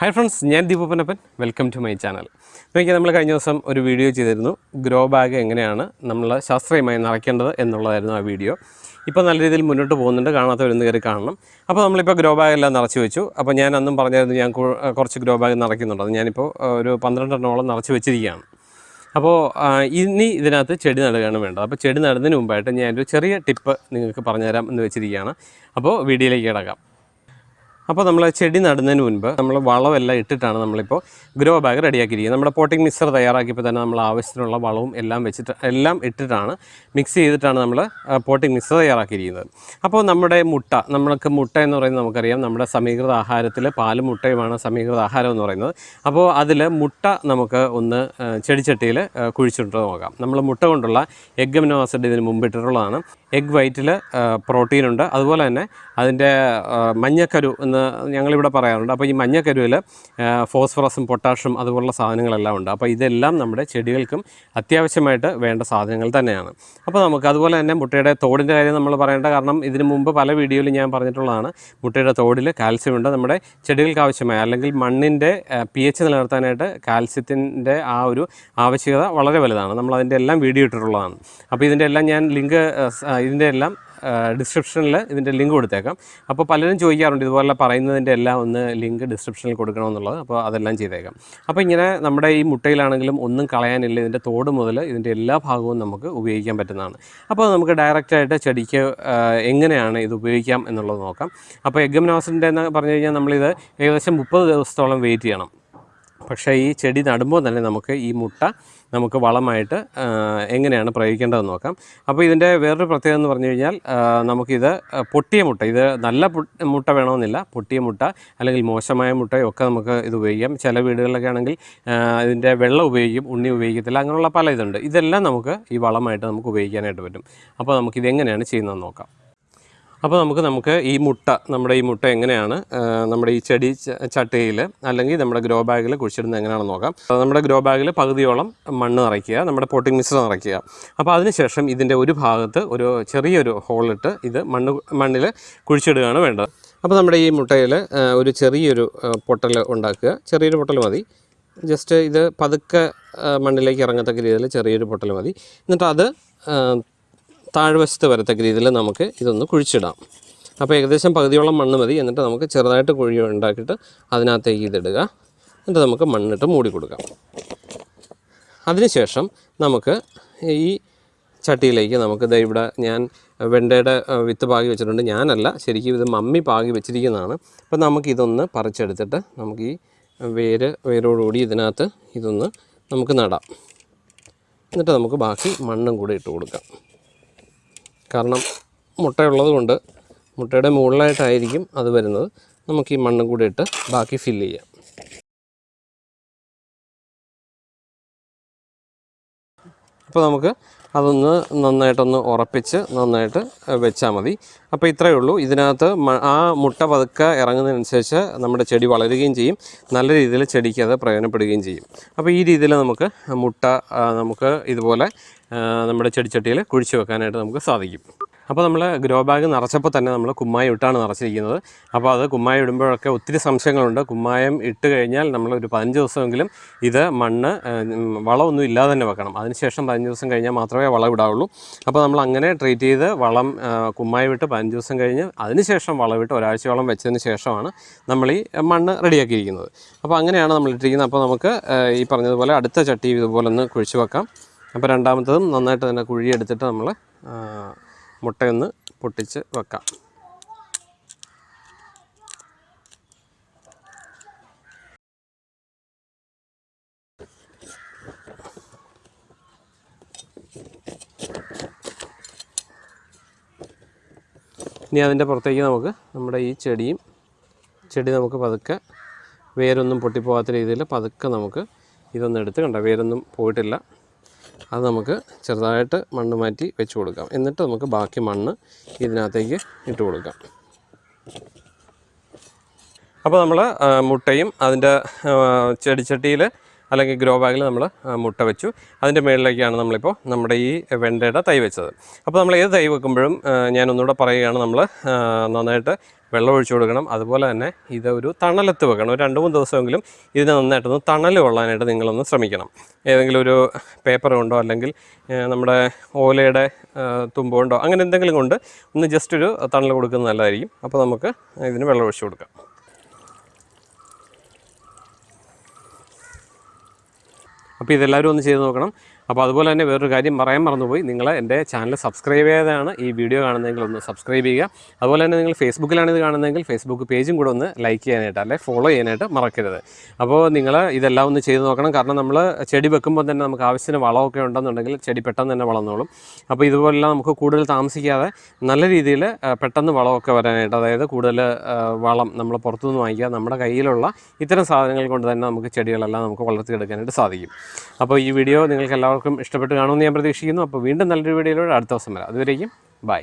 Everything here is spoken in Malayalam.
ഹായ് ഫ്രണ്ട്സ് ഞാൻ ദീപപ്പനപ്പൻ. വെൽക്കം ടു മൈ ചാനൽ നോക്കിയാൽ നമ്മൾ കഴിഞ്ഞ ദിവസം ഒരു വീഡിയോ ചെയ്തിരുന്നു. ഗ്രോ ബാഗ് എങ്ങനെയാണ് നമ്മൾ ശാസ്ത്രീയമായി നിറയ്ക്കേണ്ടത് എന്നുള്ളതായിരുന്നു ആ വീഡിയോ ഇപ്പോൾ നല്ല രീതിയിൽ മുന്നോട്ട് പോകുന്നുണ്ട്. കാണാത്തവരൊന്ന് കയറി കാണണം. അപ്പോൾ നമ്മളിപ്പോൾ ഗ്രോ ബാഗ് എല്ലാം നിറച്ച് വെച്ചു. അപ്പോൾ ഞാൻ അന്നും പറഞ്ഞായിരുന്നു ഞാൻ കുറച്ച് ഗ്രോ ബാഗ് നിറയ്ക്കുന്നുണ്ട്. അത് ഞാനിപ്പോൾ ഒരു പന്ത്രണ്ടെണ്ണോളം നിറച്ച് വെച്ചിരിക്കുകയാണ്. അപ്പോൾ ഇനി ഇതിനകത്ത് ചെടി നടുകയാണ് വേണ്ടത്. അപ്പോൾ ചെടി നടുന്നതിന് മുമ്പായിട്ട് ഞാനൊരു ചെറിയ ടിപ്പ് നിങ്ങൾക്ക് പറഞ്ഞുതരാം എന്ന് വെച്ചിരിക്കുകയാണ്. അപ്പോൾ വീഡിയോയിലേക്ക് കിടക്കാം. അപ്പോൾ നമ്മൾ ചെടി നടുന്നതിന് മുൻപ് നമ്മൾ വളമെല്ലാം ഇട്ടിട്ടാണ് നമ്മളിപ്പോൾ ഗ്രോ ബാഗ് റെഡിയാക്കിയിരിക്കുന്നത് നമ്മുടെ പോട്ടിംഗ് മിക്സർ തയ്യാറാക്കിയപ്പോൾ തന്നെ നമ്മൾ ആവശ്യത്തിനുള്ള വളവും എല്ലാം വെച്ചിട്ട് എല്ലാം ഇട്ടിട്ടാണ് മിക്സ് ചെയ്തിട്ടാണ് നമ്മൾ പോട്ടിംഗ് മിക്സർ തയ്യാറാക്കിയിരിക്കുന്നത്. അപ്പോൾ നമ്മുടെ മുട്ട നമ്മൾക്ക് മുട്ട എന്ന് പറയുന്നത് നമുക്കറിയാം. നമ്മുടെ സമീകൃത ആഹാരത്തിൽ പാലും മുട്ടയുമാണ് സമീകൃത ആഹാരം എന്ന് പറയുന്നത്. അപ്പോൾ അതിൽ മുട്ട നമുക്ക് ഒന്ന് ചെടിച്ചട്ടിയിൽ കുഴിച്ചിട്ട് നോക്കാം. നമ്മൾ മുട്ട കൊണ്ടുള്ള എഗ് അമിനോ ആസിഡ് ഇതിന് മുമ്പ് ഇട്ടിട്ടുള്ളതാണ്. എഗ് വൈറ്റിൽ പ്രോട്ടീൻ ഉണ്ട് അതുപോലെ തന്നെ അതിന്റെ മഞ്ഞക്കരു എന്ന് ഞങ്ങളിവിടെ പറയാറുണ്ട്. അപ്പോൾ ഈ മഞ്ഞക്കരുവിൽ ഫോസ്ഫറസും പൊട്ടാഷും അതുപോലുള്ള സാധനങ്ങളെല്ലാം ഉണ്ട്. അപ്പോൾ ഇതെല്ലാം നമ്മുടെ ചെടികൾക്കും അത്യാവശ്യമായിട്ട് വേണ്ട സാധനങ്ങൾ തന്നെയാണ്. അപ്പോൾ നമുക്ക് അതുപോലെ തന്നെ മുട്ടയുടെ തോടിന്റെ കാര്യം നമ്മൾ പറയേണ്ട കാരണം ഇതിനു മുമ്പ് പല വീഡിയോയിലും ഞാൻ പറഞ്ഞിട്ടുള്ളതാണ്. മുട്ടയുടെ തോടിൽ കാൽസ്യം ഉണ്ട്. നമ്മുടെ ചെടികൾക്ക് ആവശ്യമായ അല്ലെങ്കിൽ മണ്ണിന്റെ പി എച്ച് നിലനിർത്താനായിട്ട് കാൽസ്യത്തിന്റെ ആ ഒരു ആവശ്യകത വളരെ വലുതാണ്. നമ്മൾ അതിന്റെ എല്ലാം വീഡിയോ ഇട്ടിട്ടുള്ളതാണ്. അപ്പോൾ ഇതിന്റെ എല്ലാം ഞാൻ ലിങ്ക് ഇതിന്റെ എല്ലാം ഡിസ്ക്രിപ്ഷനിൽ ഇതിന്റെ ലിങ്ക് കൊടുത്തേക്കാം. അപ്പോൾ പലരും ചോദിക്കാറുണ്ട് ഇതുപോലെ പറയുന്നതിന്റെ എല്ലാം ഒന്ന് ലിങ്ക് ഡിസ്ക്രിപ്ഷനിൽ കൊടുക്കണമെന്നുള്ളത്. അപ്പോൾ അതെല്ലാം ചെയ്തേക്കാം. അപ്പോൾ ഇങ്ങനെ നമ്മുടെ ഈ മുട്ടയിലാണെങ്കിലും ഒന്നും കളയാനില്ല ഇതിന്റെ തോട് മുതൽ ഇതിന്റെ എല്ലാ ഭാഗവും നമുക്ക് ഉപയോഗിക്കാൻ പറ്റുന്നതാണ്. അപ്പോൾ നമുക്ക് ഡയറക്റ്റായിട്ട് ചെടിക്ക് എങ്ങനെയാണ് ഇത് ഉപയോഗിക്കാം എന്നുള്ളത് നോക്കാം. അപ്പോൾ എഗ്ഗമനോസിന്റെ എന്ന് പറഞ്ഞു കഴിഞ്ഞാൽ നമ്മളിത് ഏകദേശം മുപ്പത് ദിവസത്തോളം വെയിറ്റ് ചെയ്യണം. പക്ഷേ ഈ ചെടി നടുമ്പോൾ തന്നെ നമുക്ക് ഈ മുട്ട നമുക്ക് വളമായിട്ട് എങ്ങനെയാണ് പ്രയോഗിക്കേണ്ടതെന്ന് നോക്കാം. അപ്പോൾ ഇതിന്റെ വേറൊരു പ്രത്യേകത എന്ന് പറഞ്ഞു കഴിഞ്ഞാൽ നമുക്കിത് പൊട്ടിയ മുട്ട ഇത് നല്ല മുട്ട വേണമെന്നില്ല. പൊട്ടിയ മുട്ട അല്ലെങ്കിൽ മോശമായ മുട്ടയൊക്കെ നമുക്ക് ഇത് ഉപയോഗിക്കാം. ചില വീടുകളിലൊക്കെ ആണെങ്കിൽ ഇതിന്റെ വെള്ളം ഉപയോഗിക്കും ഉണ്ണി ഉപയോഗിക്കത്തില്ല അങ്ങനെയുള്ള പല ഇതുണ്ട് ഇതെല്ലാം നമുക്ക് ഈ വളമായിട്ട് നമുക്ക് ഉപയോഗിക്കാനായിട്ട് പറ്റും. അപ്പോൾ നമുക്കിത് എങ്ങനെയാണ് ചെയ്യുന്നതെന്ന് നോക്കാം. അപ്പോൾ നമുക്ക് നമുക്ക് ഈ മുട്ട നമ്മുടെ ഈ മുട്ട എങ്ങനെയാണ് നമ്മുടെ ഈ ചെടി ചട്ടയിൽ അല്ലെങ്കിൽ നമ്മുടെ ഗ്രോ ബാഗിൽ കുഴിച്ചിടുന്നത് എങ്ങനെയാണെന്ന് നോക്കാം. നമ്മുടെ ഗ്രോ ബാഗിൽ പകുതിയോളം മണ്ണ് നിറയ്ക്കുക നമ്മുടെ പോട്ടിംഗ് മിശ്രം നിറയ്ക്കുക. അപ്പോൾ അതിനുശേഷം ഇതിന്റെ ഒരു ഭാഗത്ത് ഒരു ചെറിയൊരു ഹോളിട്ട് ഇത് മണ്ണ് മണ്ണിൽ കുഴിച്ചിടുകയാണ് വേണ്ടത്. അപ്പോൾ നമ്മുടെ ഈ മുട്ടയിൽ ഒരു ചെറിയൊരു പൊട്ടൽ ഉണ്ടാക്കുക. ചെറിയൊരു പൊട്ടൽ മതി. ജസ്റ്റ് ഇത് പതുക്കെ മണ്ണിലേക്ക് ഇറങ്ങത്തക്ക രീതിയിൽ ചെറിയൊരു പൊട്ടൽ മതി. എന്നിട്ട് അത് താഴ്വശത്ത് വരത്തക്ക രീതിയിൽ നമുക്ക് ഇതൊന്ന് കുഴിച്ചിടാം. അപ്പോൾ ഏകദേശം പകുതിയോളം മണ്ണ് മതി. എന്നിട്ട് നമുക്ക് ചെറുതായിട്ട് കുഴി ഉണ്ടാക്കിയിട്ട് അതിനകത്തേക്ക് ഇതിടുക എന്നിട്ട് നമുക്ക് മണ്ണിട്ട് മൂടി കൊടുക്കാം. അതിനുശേഷം നമുക്ക് ഈ ചട്ടിയിലേക്ക് നമുക്ക് ദേ ഇവിടെ ഞാൻ വെണ്ടയുടെ വിത്ത് പാകി വെച്ചിട്ടുണ്ട്. ഞാനല്ല ശരിക്കും ഇത് മമ്മി പാകി വെച്ചിരിക്കുന്നതാണ്. അപ്പോൾ നമുക്കിതൊന്ന് പറിച്ചെടുത്തിട്ട് നമുക്ക് ഈ വേര് വേരോടുകൂടി ഇതിനകത്ത് ഇതൊന്ന് നമുക്ക് നടാം. എന്നിട്ട് നമുക്ക് ബാക്കി മണ്ണും കൂടി ഇട്ട് കൊടുക്കാം. കാരണം മുട്ടയുള്ളത് കൊണ്ട് മുട്ടയുടെ മുകളിലായിട്ടായിരിക്കും അത് വരുന്നത്. നമുക്ക് ഈ മണ്ണും കൂടി ഇട്ട് ബാക്കി ഫില്ല് ചെയ്യാം. അപ്പോൾ നമുക്ക് അതൊന്ന് നന്നായിട്ടൊന്ന് ഉറപ്പിച്ച് നന്നായിട്ട് വെച്ചാൽ മതി. അപ്പോൾ ഇത്രയേ ഉള്ളൂ. ഇതിനകത്ത് ആ മുട്ട പതുക്കെ ഇറങ്ങുന്നതിനനുസരിച്ച് നമ്മുടെ ചെടി വളരുകയും ചെയ്യും. നല്ല രീതിയിൽ ചെടിക്ക് അത് പ്രയോജനപ്പെടുകയും ചെയ്യും. അപ്പോൾ ഈ രീതിയിൽ നമുക്ക് മുട്ട നമുക്ക് ഇതുപോലെ നമ്മുടെ ചെടിച്ചട്ടിയിൽ കുഴിച്ച് വെക്കാനായിട്ട് നമുക്ക് സാധിക്കും. അപ്പോൾ നമ്മൾ ഗ്രോ ബാഗ് നിറച്ചപ്പോൾ തന്നെ നമ്മൾ കുമ്മായം ഇട്ടാണ് നിറച്ചിരിക്കുന്നത്. അപ്പോൾ അത് കുമ്മായം ഇടുമ്പോഴൊക്കെ ഒത്തിരി സംശയങ്ങളുണ്ട്. കുമ്മായം ഇട്ട് കഴിഞ്ഞാൽ നമ്മൾ ഒരു പതിനഞ്ച് ദിവസമെങ്കിലും ഇത് മണ്ണ് വളമൊന്നും ഇല്ലാതെ തന്നെ വെക്കണം. അതിനുശേഷം പതിനഞ്ച് ദിവസം കഴിഞ്ഞാൽ മാത്രമേ വളം ഇടാവുള്ളൂ. അപ്പോൾ നമ്മൾ അങ്ങനെ ട്രീറ്റ് ചെയ്ത് വളം കുമ്മായം ഇട്ട് പതിനഞ്ച് ദിവസം കഴിഞ്ഞ് അതിനുശേഷം വളമിട്ട് ഒരാഴ്ചയോളം വെച്ചതിന് ശേഷമാണ് നമ്മൾ ഈ മണ്ണ് റെഡിയാക്കിയിരിക്കുന്നത്. അപ്പോൾ അങ്ങനെയാണ് നമ്മൾ ഇട്ടിരിക്കുന്നത്. അപ്പോൾ നമുക്ക് ഈ പറഞ്ഞതുപോലെ അടുത്ത ചട്ടി ഇതുപോലെ ഒന്ന് കുഴിച്ച് വെക്കാം. അപ്പോൾ രണ്ടാമത്തതും നന്നായിട്ട് തന്നെ കുഴിയെടുത്തിട്ട് നമ്മൾ ആ, മുട്ടയൊന്ന് പൊട്ടിച്ച് വെക്കാം. ഇനി അതിന്റെ പുറത്തേക്ക് നമുക്ക് നമ്മുടെ ഈ ചെടിയും ചെടി നമുക്ക് പതുക്കെ വേരൊന്നും പൊട്ടിപ്പോകാത്ത രീതിയിൽ പതുക്കെ നമുക്ക് ഇതൊന്നും എടുത്ത് കണ്ട? വേരൊന്നും പോയിട്ടില്ല. അത് നമുക്ക് ചെറുതായിട്ട് മണ്ണ് മാറ്റി വെച്ച് കൊടുക്കാം. എന്നിട്ട് നമുക്ക് ബാക്കി മണ്ണ് ഇതിനകത്തേക്ക് ഇട്ട് കൊടുക്കാം. അപ്പോൾ നമ്മൾ മുട്ടയും അതിന്റെ ചെടിച്ചട്ടിയിൽ അല്ലെങ്കിൽ ഗ്രോ ബാഗിൽ നമ്മൾ മുട്ട വെച്ചു. അതിന്റെ മുകളിലേക്കാണ് നമ്മളിപ്പോൾ നമ്മുടെ ഈ വെണ്ടയുടെ തൈ വെച്ചത്. അപ്പോൾ നമ്മൾ ഏത് തൈ വെക്കുമ്പോഴും ഞാനൊന്നുകൂടെ പറയുകയാണ് നമ്മൾ നന്നായിട്ട് വെള്ളം ഒഴിച്ചു കൊടുക്കണം. അതുപോലെ തന്നെ ഇത് ഒരു തണലത്ത് വെക്കണം. ഒരു രണ്ട് മൂന്ന് ദിവസമെങ്കിലും ഇതിനെ നന്നായിട്ടൊന്ന് തണൽ കൊള്ളാനായിട്ട് നിങ്ങളൊന്ന് ശ്രമിക്കണം. ഏതെങ്കിലും ഒരു പേപ്പർ കൊണ്ടോ അല്ലെങ്കിൽ നമ്മുടെ ഓലയുടെ തുമ്പ് കൊണ്ടോ അങ്ങനെ എന്തെങ്കിലും കൊണ്ട് ഒന്ന് ജസ്റ്റ് ഒരു തണൽ കൊടുക്കുന്നത് നല്ലതായിരിക്കും. അപ്പോൾ നമുക്ക് ഇതിന് വെള്ളം ഒഴിച്ചു കൊടുക്കാം. അപ്പോൾ ഇതെല്ലാവരും ഒന്ന് ചെയ്ത് നോക്കണം. അപ്പോൾ അതുപോലെ തന്നെ വേറൊരു കാര്യം പറയാൻ മറന്നുപോയി. നിങ്ങൾ എന്റെ ചാനൽ സബ്സ്ക്രൈബ് ചെയ്താണ് ഈ വീഡിയോ കാണുന്നതെങ്കിൽ ഒന്ന് സബ്സ്ക്രൈബ് ചെയ്യുക. അതുപോലെ തന്നെ നിങ്ങൾ ഫേസ്ബുക്കിലാണ് ഇത് കാണുന്നതെങ്കിൽ ഫേസ്ബുക്ക് പേജും കൂടെ ഒന്ന് ലൈക്ക് ചെയ്യാനായിട്ട് അല്ലെ ഫോളോ ചെയ്യാനായിട്ട് മറക്കരുത്. അപ്പോൾ നിങ്ങൾ ഇതെല്ലാം ഒന്ന് ചെയ്ത് നോക്കണം. കാരണം നമ്മൾ ചെടി വെക്കുമ്പോൾ തന്നെ നമുക്ക് ആവശ്യത്തിന് വളമൊക്കെ ഉണ്ടെന്നുണ്ടെങ്കിൽ ചെടി പെട്ടെന്ന് തന്നെ വളർന്നോളും. അപ്പോൾ ഇതുപോലെല്ലാം നമുക്ക് കൂടുതൽ താമസിക്കാതെ നല്ല രീതിയിൽ പെട്ടെന്ന് വളമൊക്കെ വരാനായിട്ട് അതായത് കൂടുതൽ വളം നമ്മൾ പുറത്തുനിന്ന് വാങ്ങിക്കുക നമ്മുടെ കയ്യിലുള്ള ഇത്തരം സാധനങ്ങൾ കൊണ്ട് തന്നെ നമുക്ക് ചെടികളെല്ലാം നമുക്ക് വളർത്തിയെടുക്കാനായിട്ട് സാധിക്കും. അപ്പോൾ ഈ വീഡിയോ നിങ്ങൾക്ക് എല്ലാവർക്കും ഇഷ്ടപ്പെട്ട് കാണുമെന്ന് ഞാൻ പ്രതീക്ഷിക്കുന്നു. അപ്പോൾ വീണ്ടും നല്ലൊരു വീഡിയോയിലൂടെ അടുത്ത ദിവസം വരാം. അതുവരേക്കും ബൈ.